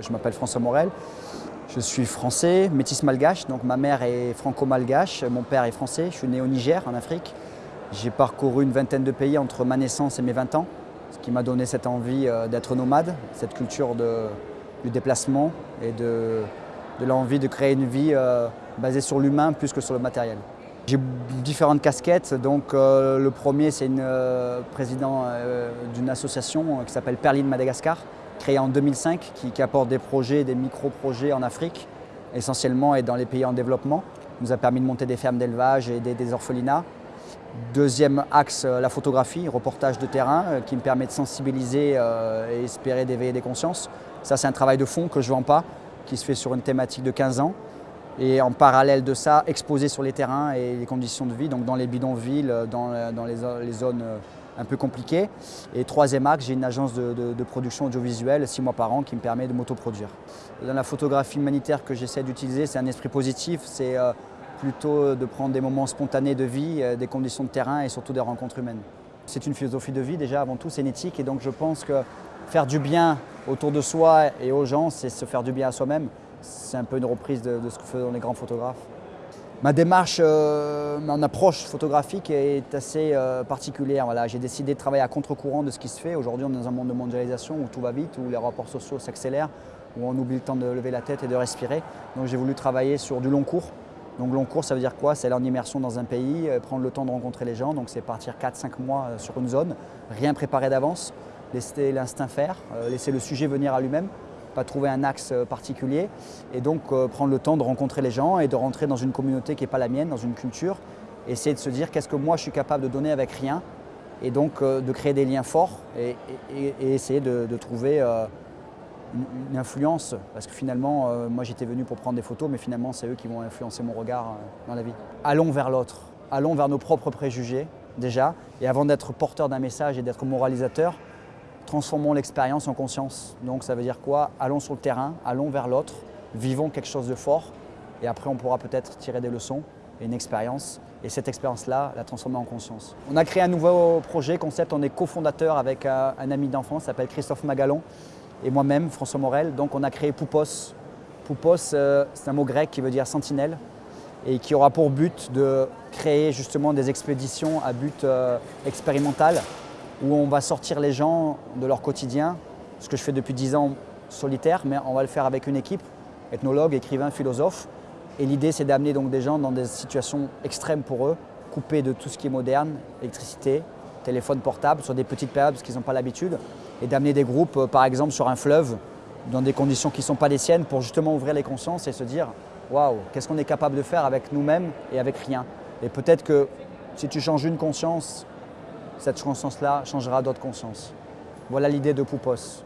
Je m'appelle François Morel, je suis français, métis malgache, donc ma mère est franco-malgache, mon père est français, je suis né au Niger, en Afrique. J'ai parcouru une vingtaine de pays entre ma naissance et mes 20 ans, ce qui m'a donné cette envie euh, d'être nomade, cette culture du déplacement et de, l'envie de créer une vie euh, basée sur l'humain plus que sur le matériel. J'ai différentes casquettes, donc euh, le premier c'est le président d'une association qui s'appelle Perline Madagascar, créé en 2005 qui, apporte des projets, des micro-projets en Afrique, essentiellement et dans les pays en développement. Il nous a permis de monter des fermes d'élevage et des, orphelinats. Deuxième axe, euh, la photographie, reportage de terrain euh, qui me permet de sensibiliser euh, et espérer d'éveiller des consciences. Ça, c'est un travail de fond que je ne vends pas, qui se fait sur une thématique de 15 ans. Et en parallèle de ça, exposer sur les terrains et les conditions de vie, donc dans les bidonvilles, dans, dans les, zones un peu compliqué. Et troisième axe, j'ai une agence de, production audiovisuelle, six mois par an, qui me permet de m'autoproduire. Dans la photographie humanitaire que j'essaie d'utiliser, c'est un esprit positif, c'est euh, plutôt de prendre des moments spontanés de vie, euh, des conditions de terrain et surtout des rencontres humaines. C'est une philosophie de vie déjà, avant tout, c'est une éthique et donc je pense que faire du bien autour de soi et aux gens, c'est se faire du bien à soi-même. C'est un peu une reprise de, ce que font les grands photographes. Ma démarche, euh, mon approche photographique est assez euh, particulière. J'ai décidé de travailler à contre-courant de ce qui se fait. Aujourd'hui, on est dans un monde de mondialisation où tout va vite, où les rapports sociaux s'accélèrent, où on oublie le temps de lever la tête et de respirer. Donc j'ai voulu travailler sur du long cours. Donc long cours, ça veut dire quoi? C'est aller en immersion dans un pays, euh, prendre le temps de rencontrer les gens. Donc c'est partir 4-5 mois sur une zone, rien préparer d'avance, laisser l'instinct faire, laisser le sujet venir à lui-même pas trouver un axe euh, particulier. Et donc euh, prendre le temps de rencontrer les gens et de rentrer dans une communauté qui n'est pas la mienne, dans une culture, essayer de se dire qu'est-ce que moi je suis capable de donner avec rien? Et donc euh, de créer des liens forts et, essayer de, trouver une, influence. Parce que finalement moi j'étais venu pour prendre des photos mais finalement c'est eux qui vont influencer mon regard dans la vie. Allons vers l'autre, allons vers nos propres préjugés déjà. Et avant d'être porteur d'un message et d'être moralisateur, transformons l'expérience en conscience. Donc ça veut dire quoi? Allons sur le terrain, allons vers l'autre, vivons quelque chose de fort et après on pourra peut-être tirer des leçons et une expérience et cette expérience-là, la transformer en conscience. On a créé un nouveau projet, concept, on est cofondateur avec un, ami d'enfance, s'appelle Christophe Magalon et moi-même, François Morel. Donc on a créé Poupos. Poupos, euh, c'est un mot grec qui veut dire sentinelle et qui aura pour but de créer justement des expéditions à but euh, expérimental où on va sortir les gens de leur quotidien, ce que je fais depuis 10 ans solitaire, mais on va le faire avec une équipe, ethnologues, écrivains, philosophes. Et l'idée, c'est d'amener donc des gens dans des situations extrêmes pour eux, coupés de tout ce qui est moderne, électricité, téléphone portable, sur des petites périodes parce qu'ils n'ont pas l'habitude, et d'amener des groupes, euh, par exemple, sur un fleuve, dans des conditions qui ne sont pas les siennes, pour justement ouvrir les consciences et se dire waouh, qu'est-ce qu'on est capable de faire avec nous-mêmes et avec rien. Et peut-être que si tu changes une conscience cette conscience-là changera d'autres consciences. Voilà l'idée de Poupos.